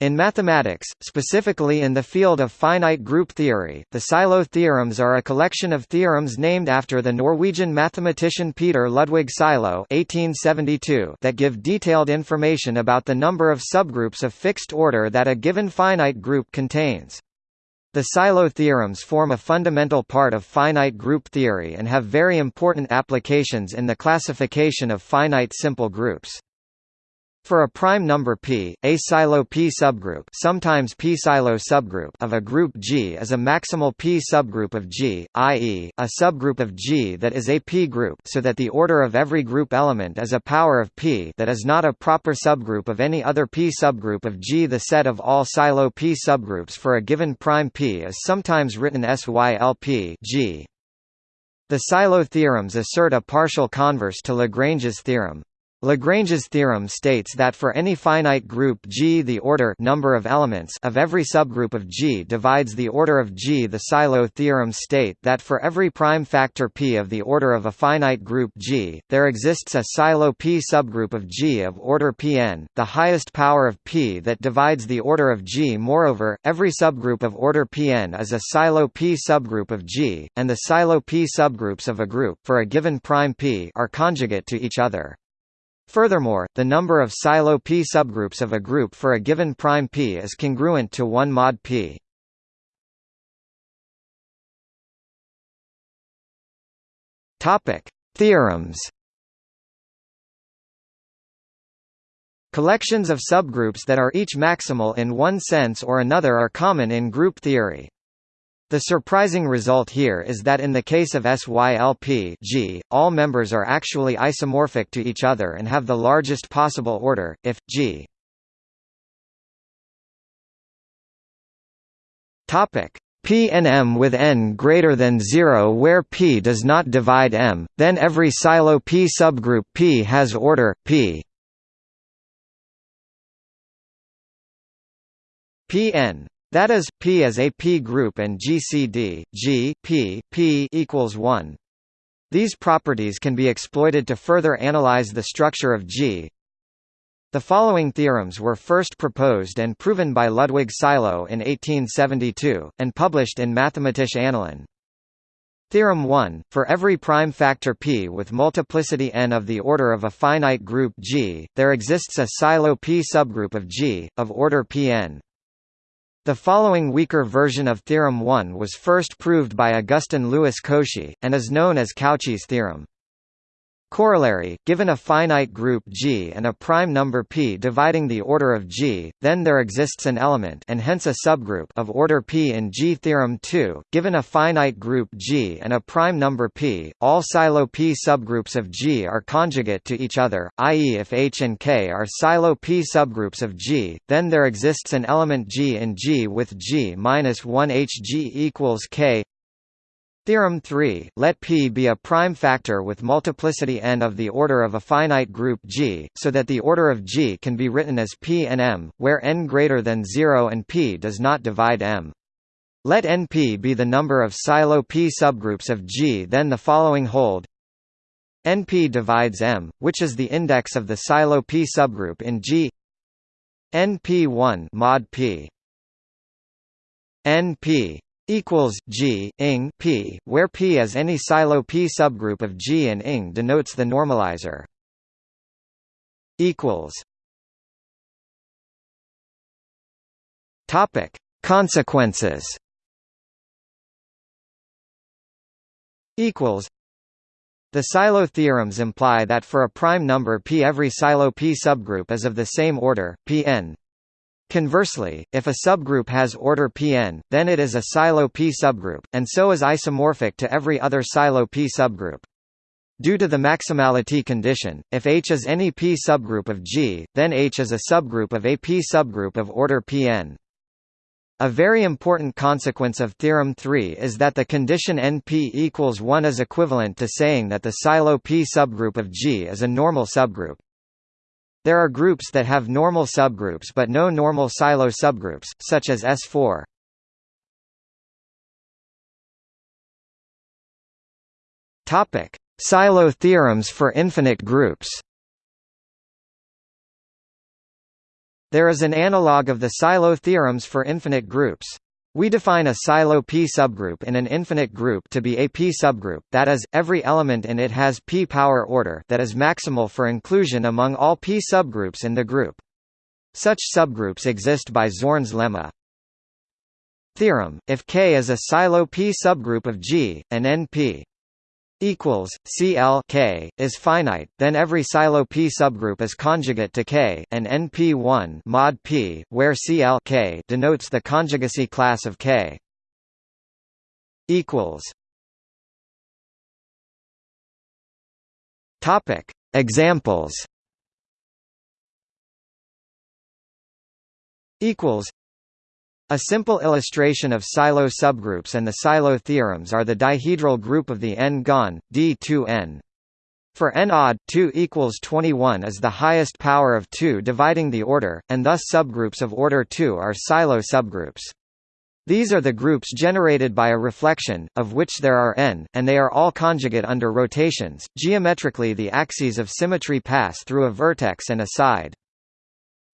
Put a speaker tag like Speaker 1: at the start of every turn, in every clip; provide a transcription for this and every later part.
Speaker 1: In mathematics, specifically in the field of finite group theory, the Sylow theorems are a collection of theorems named after the Norwegian mathematician Peter Ludwig (1872) that give detailed information about the number of subgroups of fixed order that a given finite group contains. The Sylow theorems form a fundamental part of finite group theory and have very important applications in the classification of finite simple groups. For a prime number p, a Sylow p subgroup, sometimes p Sylow subgroup of a group G is a maximal p subgroup of G, i.e., a subgroup of G that is a p group, so that the order of every group element is a power of p that is not a proper subgroup of any other p subgroup of G. The set of all Sylow p subgroups for a given prime p is sometimes written SYLP G. The Sylow theorems assert a partial converse to Lagrange's theorem. Lagrange's theorem states that for any finite group G the order number of elements of every subgroup of G divides the order of G. The Sylow theorems state that for every prime factor p of the order of a finite group G, there exists a Sylow p subgroup of G of order Pn, the highest power of p that divides the order of G. Moreover, every subgroup of order Pn is a Sylow p subgroup of G, and the Sylow p subgroups of a group for a given prime p are conjugate to each other. Furthermore, the number of Sylow p subgroups of a group for a given prime p is congruent to 1 mod p. Topic: Theorems. Collections of subgroups that are each maximal in one sense or another are common in group theory. The surprising result here is that in the case of SYLP G, all members are actually isomorphic to each other and have the largest possible order, if, G. P and M with n greater than 0 where P does not divide M, then every Sylow P subgroup P has order, P. Pn that is, P is a P group and GCD, G, P, P equals 1. These properties can be exploited to further analyze the structure of G. The following theorems were first proposed and proven by Ludwig Sylow in 1872, and published in Mathematische Annalen. Theorem 1, for every prime factor p with multiplicity n of the order of a finite group G, there exists a Sylow p subgroup of G, of order Pn. The following weaker version of Theorem 1 was first proved by Augustin Louis Cauchy, and is known as Cauchy's theorem. Corollary, given a finite group G and a prime number p dividing the order of G, then there exists an element and hence a subgroup of order p in G. Theorem 2, given a finite group G and a prime number p, all Sylow p subgroups of G are conjugate to each other, i.e. if H and K are Sylow p subgroups of G, then there exists an element G in G with G minus 1 Hg equals K Theorem 3, let P be a prime factor with multiplicity n of the order of a finite group G, so that the order of G can be written as P and M, where n greater than 0 and P does not divide M. Let NP be the number of Sylow P subgroups of G then the following hold. NP divides M, which is the index of the Sylow P subgroup in G. NP1 mod P. NP equals G ing P, where P is any Sylow P subgroup of G and ing denotes the normalizer. Equals. Topic: Consequences. Equals. The Sylow theorems imply that for a prime number P every Sylow P subgroup is of the same order, Pn. Conversely, if a subgroup has order Pn, then it is a Sylow P subgroup, and so is isomorphic to every other Sylow P subgroup. Due to the maximality condition, if H is any P subgroup of G, then H is a subgroup of a P subgroup of order Pn. A very important consequence of Theorem 3 is that the condition NP equals 1 is equivalent to saying that the Sylow P subgroup of G is a normal subgroup. There are groups that have normal subgroups but no normal Sylow subgroups, such as S4. Topic: Sylow theorems for infinite groups. There is an analog of the Sylow theorems for infinite groups. We define a Sylow P subgroup in an infinite group to be a P subgroup, that is, every element in it has P power order that is maximal for inclusion among all P subgroups in the group. Such subgroups exist by Zorn's lemma. Theorem: If K is a Sylow P subgroup of G, and NP equals CL K is finite, then every Sylow P subgroup is conjugate to K, and NP1 mod P, where CL K denotes the conjugacy class of K. Equals. Topic Examples. Equals. A simple illustration of Sylow subgroups and the Sylow theorems are the dihedral group of the n-gon, D2n. For n odd, 2 equals 21 is the highest power of 2 dividing the order, and thus subgroups of order 2 are Sylow subgroups. These are the groups generated by a reflection, of which there are n, and they are all conjugate under rotations. Geometrically the axes of symmetry pass through a vertex and a side.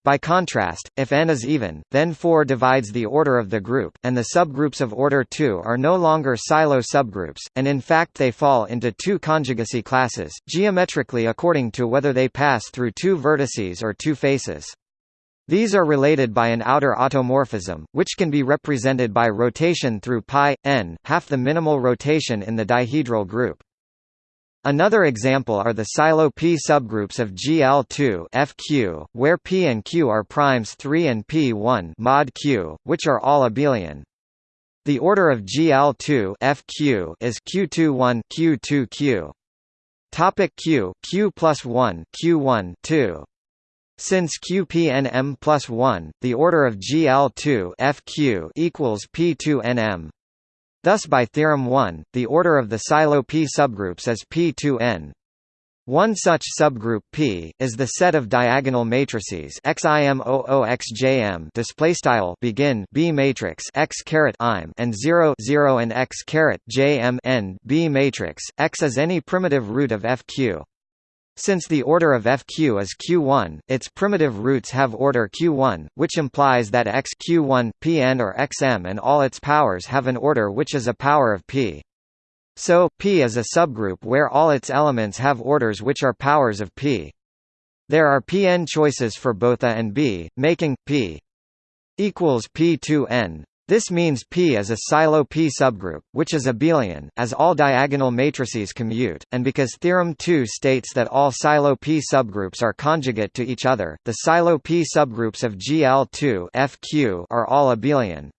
Speaker 1: By contrast, if n is even, then 4 divides the order of the group, and the subgroups of order 2 are no longer Sylow subgroups, and in fact they fall into two conjugacy classes, geometrically according to whether they pass through two vertices or two faces. These are related by an outer automorphism, which can be represented by rotation through pi, n, half the minimal rotation in the dihedral group. Another example are the Sylow P subgroups of GL2 FQ, where P and Q are primes 3 and P1 mod Q, which are all abelian. The order of GL2 FQ is Q21 Q2Q. Topic Q Q plus 1 Q1 2. Since QPNM plus 1, the order of GL2 FQ equals P2NM. Thus by theorem 1, the order of the Sylow P subgroups is P2n. One such subgroup P is the set of diagonal matrices XIM00XJM display style begin B matrix X caret im and 0 0 and X caret JM end B matrix X is any primitive root of FQ. Since the order of FQ is Q1, its primitive roots have order Q1, which implies that X Q1, Pn or Xm and all its powers have an order which is a power of P. So, P is a subgroup where all its elements have orders which are powers of P. There are Pn choices for both A and B, making P equals P2n. This means P is a Sylow P subgroup, which is abelian, as all diagonal matrices commute, and because Theorem 2 states that all Sylow P subgroups are conjugate to each other, the Sylow P subgroups of GL2 FQ are all abelian.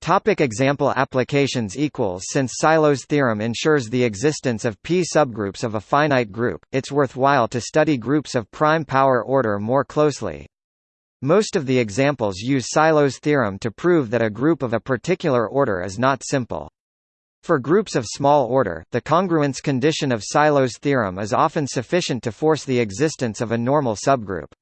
Speaker 1: Topic example applications equals Since Sylow's theorem ensures the existence of p subgroups of a finite group, it's worthwhile to study groups of prime power order more closely. Most of the examples use Sylow's theorem to prove that a group of a particular order is not simple. For groups of small order, the congruence condition of Sylow's theorem is often sufficient to force the existence of a normal subgroup.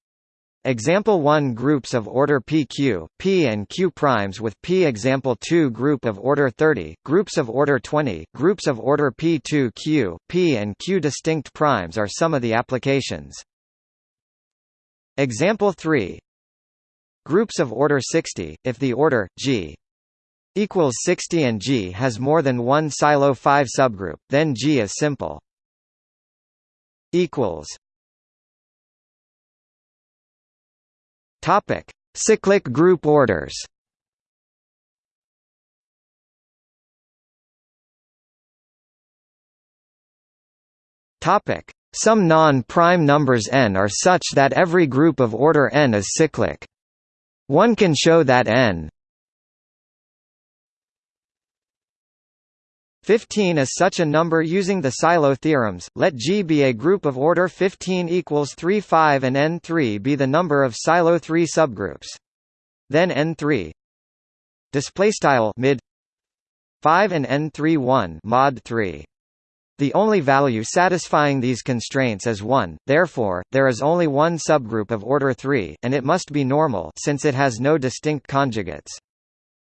Speaker 1: Example 1 groups of order PQ, P and Q primes with P example 2 group of order 30, groups of order 20, groups of order P2Q, P and Q distinct primes are some of the applications. Example 3 Groups of order 60, if the order, G equals 60 and G has more than one Sylow 5 subgroup, then G is simple. Topic: Cyclic group orders. Topic: Some non-prime numbers n are such that every group of order n is cyclic. One can show that n 15 is such a number using the Sylow theorems. Let G be a group of order 15 equals 3 5 and n3 be the number of Sylow 3 subgroups. Then n3 display style mid 5 and n3 1 mod 3 the only value satisfying these constraints is 1, therefore, there is only one subgroup of order 3, and it must be normal since it has no distinct conjugates.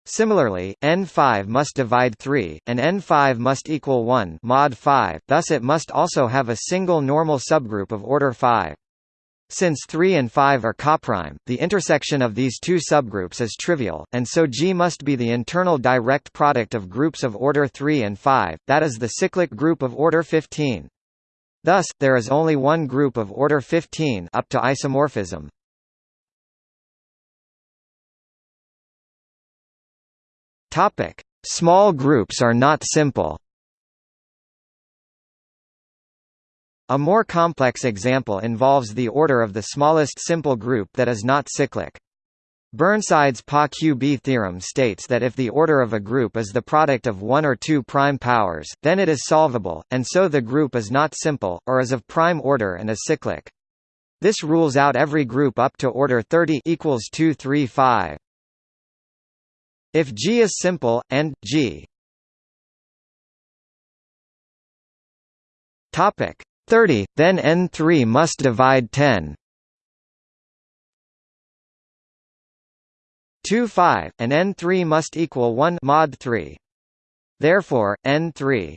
Speaker 1: Similarly, n5 must divide 3, and n5 must equal 1 mod 5, thus it must also have a single normal subgroup of order 5. Since 3 and 5 are coprime, the intersection of these two subgroups is trivial, and so G must be the internal direct product of groups of order 3 and 5, that is the cyclic group of order 15. Thus, there is only one group of order 15 up to isomorphism. Small groups are not simple. A more complex example involves the order of the smallest simple group that is not cyclic. Burnside's Pa-QB theorem states that if the order of a group is the product of one or two prime powers, then it is solvable, and so the group is not simple, or is of prime order and is cyclic. This rules out every group up to order 30 equals 2 3 5. If G is simple, and, G 30, then N3 must divide 10. 2 5, and N3 must equal 1 mod 3. Therefore, N3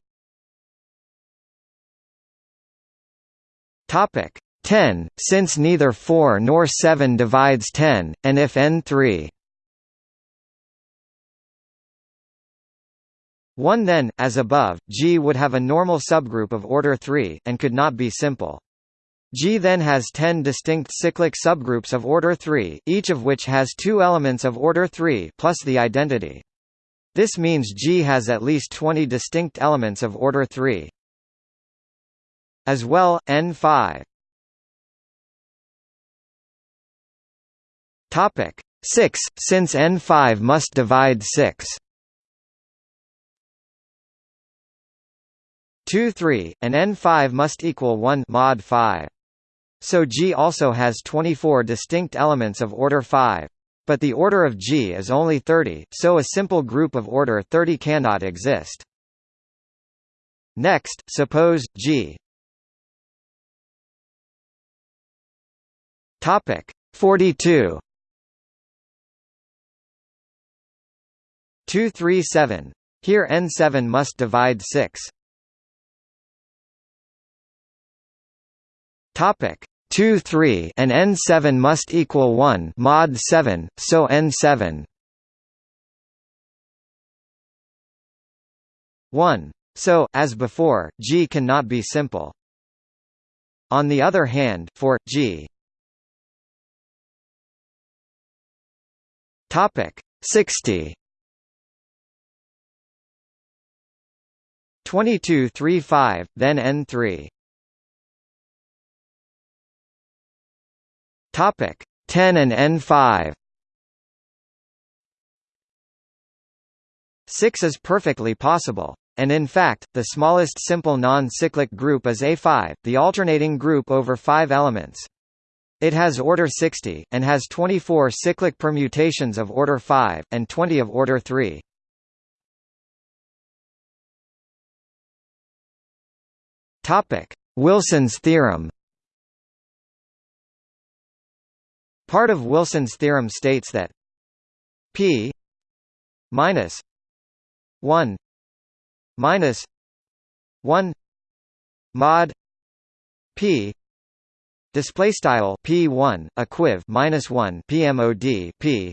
Speaker 1: Topic 10, since neither 4 nor 7 divides 10, and if N3 1 then, as above, G would have a normal subgroup of order 3, and could not be simple. G then has 10 distinct cyclic subgroups of order 3, each of which has two elements of order 3 plus the identity. This means G has at least 20 distinct elements of order 3. As well, N5 Topic 6, since N5 must divide 6 2 3, and n5 must equal 1 mod 5. So G also has 24 distinct elements of order 5. But the order of G is only 30, so a simple group of order 30 cannot exist. Next, suppose G Topic 42 237 here n7 must divide 6 Topic 2 3 and n7 must equal 1 mod 7 so n7 1 so as before g cannot be simple. On the other hand for g. Topic 60 2235 then n3 Topic 10 and N5 6 is perfectly possible. And in fact, the smallest simple non-cyclic group is A5, the alternating group over five elements. It has order 60, and has 24 cyclic permutations of order 5, and 20 of order 3. Wilson's theorem Part of Wilson's theorem states that p minus 1 minus 1 mod p display style p1 equiv minus 1 pmod p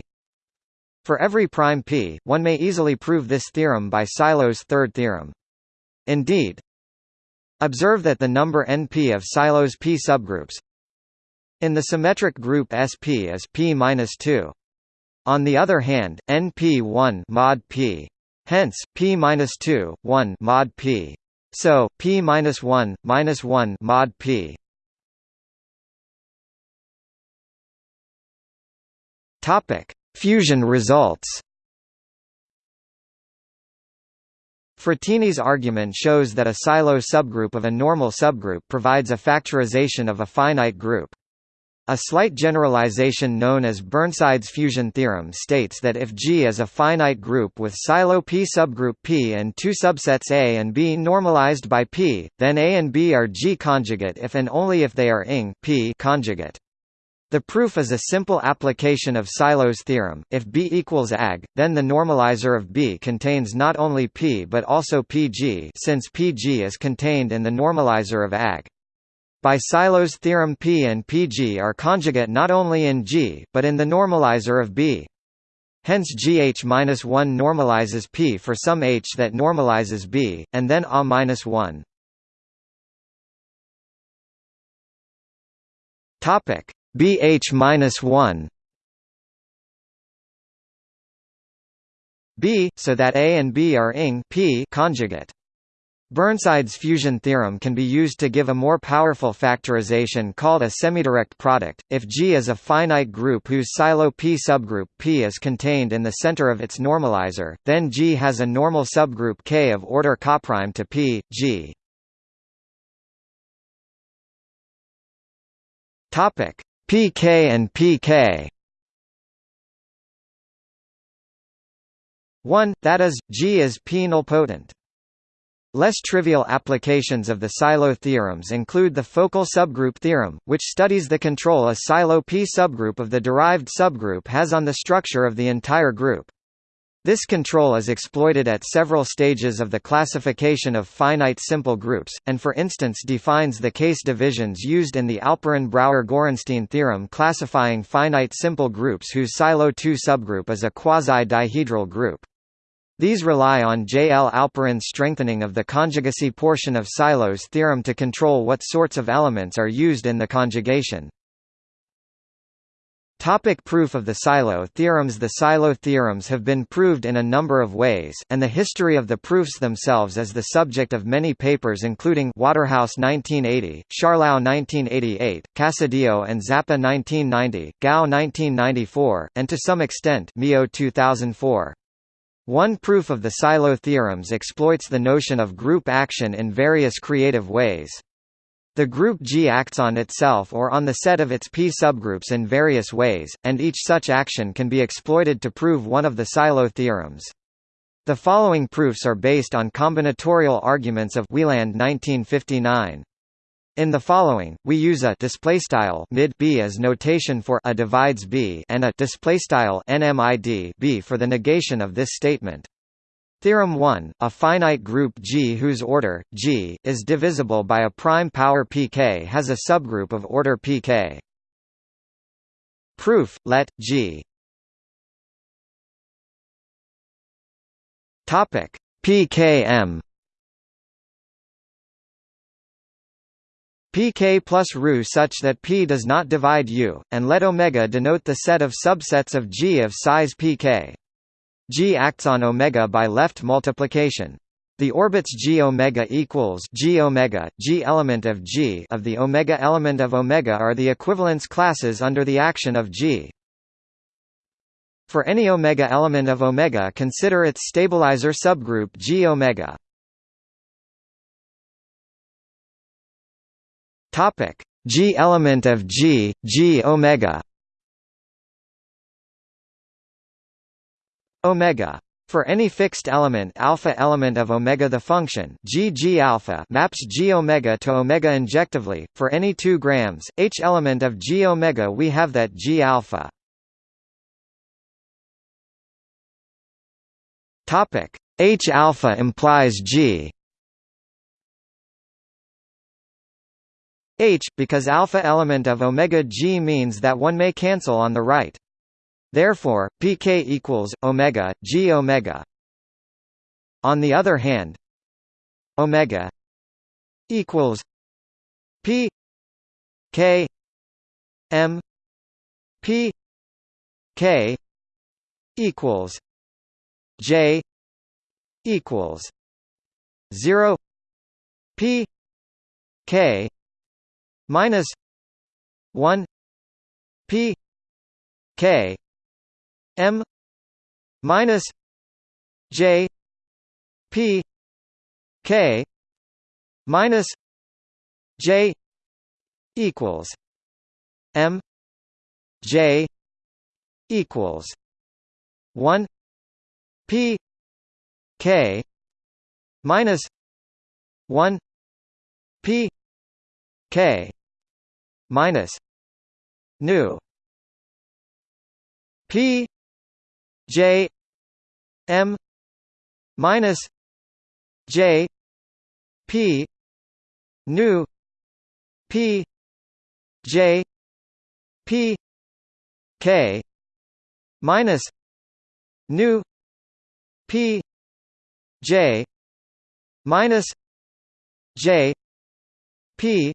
Speaker 1: for every prime p one may easily prove this theorem by Sylow's third theorem. Indeed observe that the number np of Sylow's p subgroups in the symmetric group SP is p-2. On the other hand, NP1 mod p. Hence, p-2, 1 mod p. So, p-1, minus 1 mod p. Topic: Fusion results. Frattini's argument shows that a Sylow subgroup of a normal subgroup provides a factorization of a finite group. A slight generalization known as Burnside's fusion theorem states that if G is a finite group with Sylow P subgroup P and two subsets A and B normalized by P, then A and B are G conjugate if and only if they are ing P conjugate. The proof is a simple application of Sylow's theorem. If B equals AG, then the normalizer of B contains not only P but also PG since PG is contained in the normalizer of AG. By Sylow's theorem P and Pg are conjugate not only in G, but in the normalizer of B. Hence GH-1 normalizes P for some H that normalizes B, and then A-1. Topic BH-1 B, so that A and B are ing P conjugate. Burnside's fusion theorem can be used to give a more powerful factorization called a semidirect product. If G is a finite group whose Sylow P subgroup P is contained in the center of its normalizer, then G has a normal subgroup K of order coprime to P, G. Topic: PK and PK. 1, that is, G is P-nilpotent. Less trivial applications of the Sylow theorems include the focal subgroup theorem, which studies the control a Sylow P subgroup of the derived subgroup has on the structure of the entire group. This control is exploited at several stages of the classification of finite simple groups, and for instance defines the case divisions used in the Alperin-Brauer-Gorenstein theorem classifying finite simple groups whose Sylow 2 subgroup is a quasi-dihedral group. These rely on J. L. Alperin's strengthening of the conjugacy portion of Sylow's theorem to control what sorts of elements are used in the conjugation. Topic proof of the Sylow theorems The Sylow theorems have been proved in a number of ways, and the history of the proofs themselves is the subject of many papers including Waterhouse 1980, Scharlau 1988, Casadio and Zappa 1990, Gow 1994, and to some extent Meo 2004. One proof of the Sylow theorems exploits the notion of group action in various creative ways. The group G acts on itself or on the set of its P subgroups in various ways, and each such action can be exploited to prove one of the Sylow theorems. The following proofs are based on combinatorial arguments of Wielandt 1959. In the following, we use a displaystyle mid b as notation for a divides b and a displaystyle nmid b for the negation of this statement. Theorem 1, a finite group G whose order, G, is divisible by a prime power pk has a subgroup of order pk. Proof, let, G pkm pk plus ρ such that p does not divide u, and let omega denote the set of subsets of G of size pk. G acts on omega by left multiplication. The orbits G omega equals G omega, G element of G of the omega element of omega are the equivalence classes under the action of G. For any omega element of omega consider its stabilizer subgroup G omega. Topic: G element of G, G omega. Omega. For any fixed element alpha element of omega the function g g alpha maps g omega to omega injectively. For any 2 grams h element of g omega we have that g alpha. Topic. H alpha implies g H, because alpha element of omega g means that one may cancel on the right. Therefore, pk equals omega g omega. On the other hand, omega equals p k m p k equals j equals 0 p k minus 1 p k m minus j p k minus j equals m j equals 1 p k minus 1 p k minus nu p j m minus j p nu p j p k minus nu p j minus j p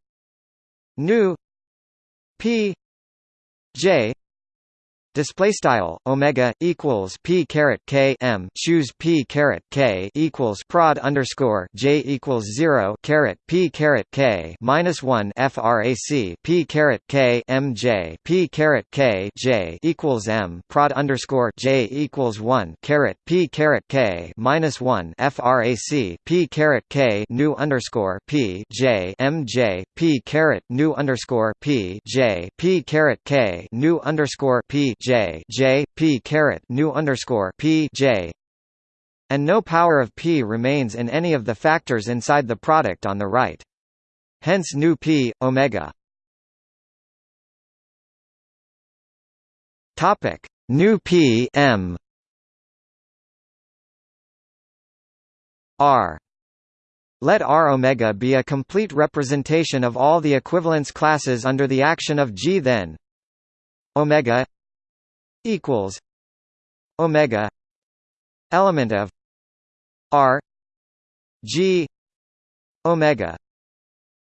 Speaker 1: nu p j Display style omega equals p caret k m choose p caret k equals prod underscore j equals zero caret p caret k minus one frac p caret k m j p caret k j equals m prod underscore j equals one caret p caret k minus one frac p caret k nu underscore p j m j p caret nu underscore p j p caret k nu underscore p J J P caret nu underscore P J. And no power of P remains in any of the factors inside the product on the right. Hence nu P omega. Topic. Nu P M. R. Let R omega be a complete representation of all the equivalence classes under the action of G then. Omega equals omega element of r g omega.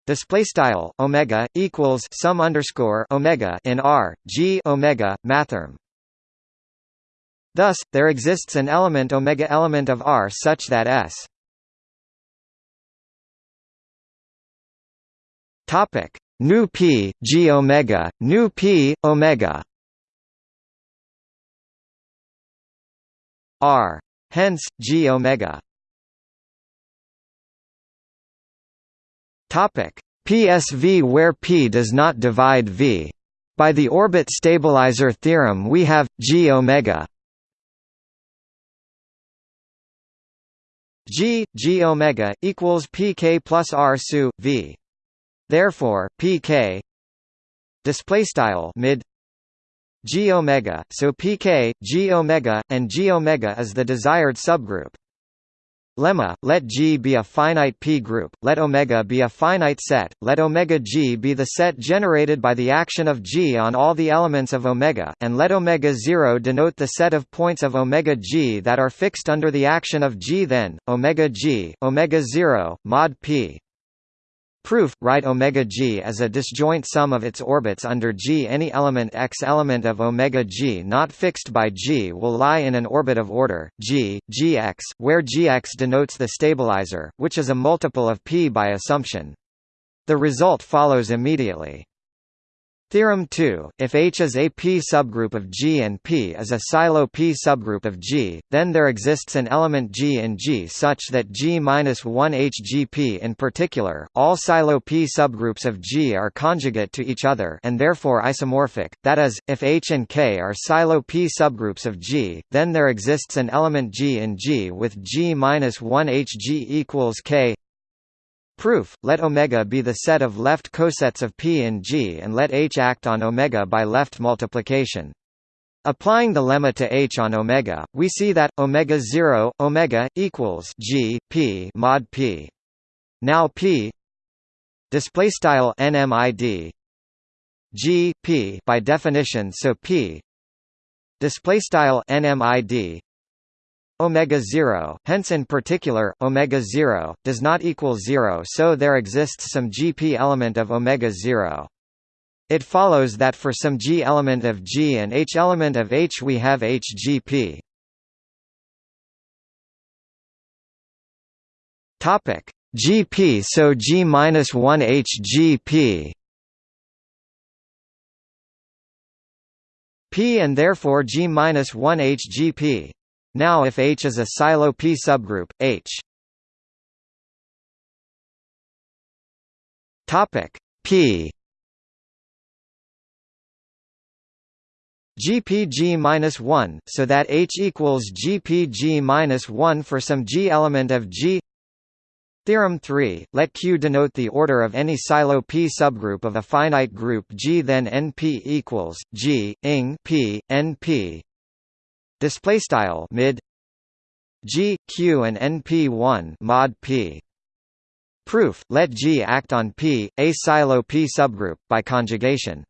Speaker 1: Display style omega equals sum underscore omega in r g omega mathrm. Thus there exists an element omega element of r such that s. Topic. Nu p g omega nu p omega r. Hence, g omega. Topic PSV where p does not divide v. By the orbit stabilizer theorem we have g omega g g omega equals pk plus r su v. Therefore, pk display style mid g omega, so pk, g omega, and g omega is the desired subgroup. Lemma, let G be a finite P group, let omega be a finite set, let omega G be the set generated by the action of G on all the elements of omega, and let omega 0 denote the set of points of omega G that are fixed under the action of G then, omega G, omega 0, mod P. Proof: Write omega g as a disjoint sum of its orbits under G. Any element x element of omega g not fixed by G will lie in an orbit of order G, Gx, where Gx denotes the stabilizer, which is a multiple of p by assumption. The result follows immediately. Theorem 2, if H is a P subgroup of G and P is a Sylow P subgroup of G, then there exists an element G in G such that G-1HGP in particular, all Sylow P subgroups of G are conjugate to each other and therefore isomorphic, that is, if H and K are Sylow P subgroups of G, then there exists an element G in G with G-1HG equals K Proof: Let omega be the set of left cosets of P and G and let H act on omega by left multiplication. Applying the lemma to H on omega, we see that omega 0 omega equals G P mod P. Now P display style nmid G P by definition so P display style nmid omega 0 hence in particular omega 0 does not equal 0 so there exists some gp element of omega 0 it follows that for some g element of g and h element of h we have hgp topic. Gp so g minus 1 hgp p. And therefore g minus 1 hgp now if H is a Sylow P subgroup, H. Topic P. GPG-1 so that H equals GPG-1 for some G element of G. Theorem 3, let Q denote the order of any Sylow P subgroup of a finite group G then NP equals G ing P NP display style mid g q and np1 mod p Proof: Let G act on P, a Sylow P subgroup by conjugation.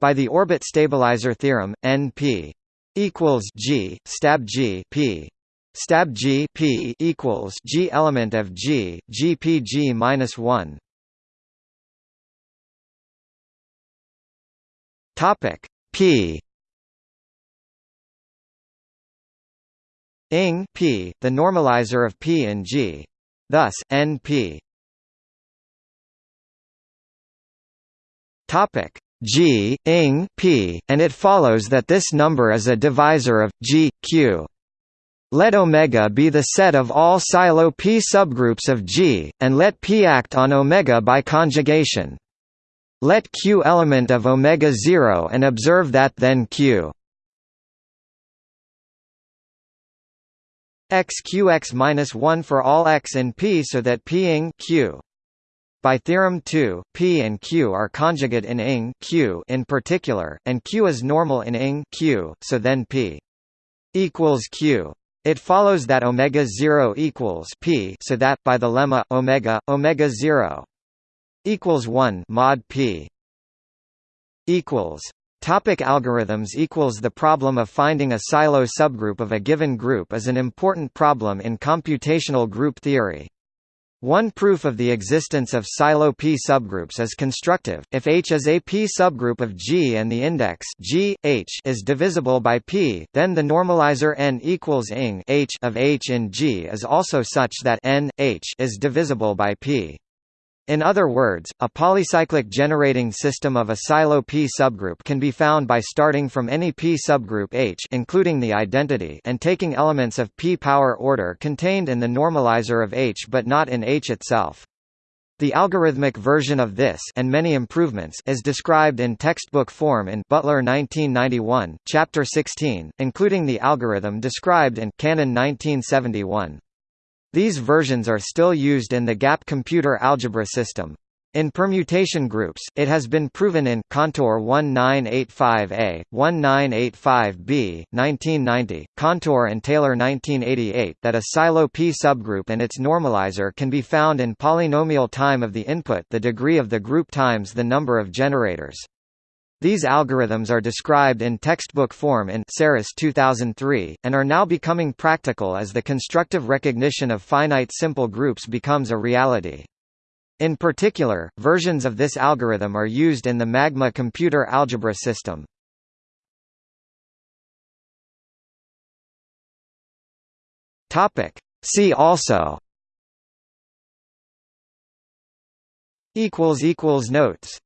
Speaker 1: By the orbit stabilizer theorem, NP equals G stab G P stab G P equals G element of G GPG minus one. Topic P ing P, the normalizer of P in G. Thus, NP Topic G ing P, and it follows that this number is a divisor of G Q. Let omega be the set of all Sylow P subgroups of G, and let P act on omega by conjugation. Let Q element of omega 0 and observe that then Q x q x minus 1 for all x in P so that P ing Q by theorem 2, P and Q are conjugate in ing Q in particular, and Q is normal in ing Q, so then P equals Q. It follows that omega 0 equals P so that by the lemma omega omega 0 equals 1 mod P equals Topic algorithms equals The problem of finding a Sylow subgroup of a given group is an important problem in computational group theory. One proof of the existence of Sylow P subgroups is constructive. If H is a P subgroup of G and the index G H is divisible by P, then the normalizer n equals ing H of H in G is also such that n H is divisible by P. In other words, a polycyclic generating system of a Sylow P subgroup can be found by starting from any P subgroup H including the identity and taking elements of P power order contained in the normalizer of H but not in H itself. The algorithmic version of this and many improvements is described in textbook form in Butler 1991, Chapter 16, including the algorithm described in Cannon 1971. These versions are still used in the GAP computer algebra system. In permutation groups, it has been proven in Kantor 1985A, 1985B, 1990, Kantor and Taylor 1988 that a Sylow P subgroup and its normalizer can be found in polynomial time of the input the degree of the group times the number of generators. These algorithms are described in textbook form in Seress 2003, and are now becoming practical as the constructive recognition of finite simple groups becomes a reality. In particular, versions of this algorithm are used in the Magma computer algebra system. See also Notes